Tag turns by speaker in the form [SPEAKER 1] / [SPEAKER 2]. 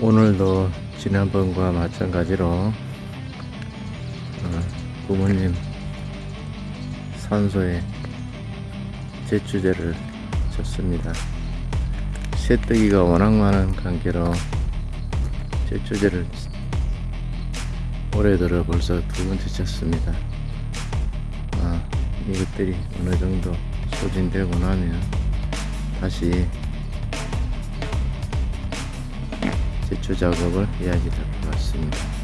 [SPEAKER 1] 오늘도 지난번과 마찬가지로 어, 부모님 산소에 제초제를 쳤습니다. 새뜨기가 워낙 많은 관계로 제초제를 올해 들어 벌써 두 번째 쳤습니다. 아, 이것들이 어느 정도 소진되고 나면 다시 제초 작업을 해야 지 될 것 같습니다.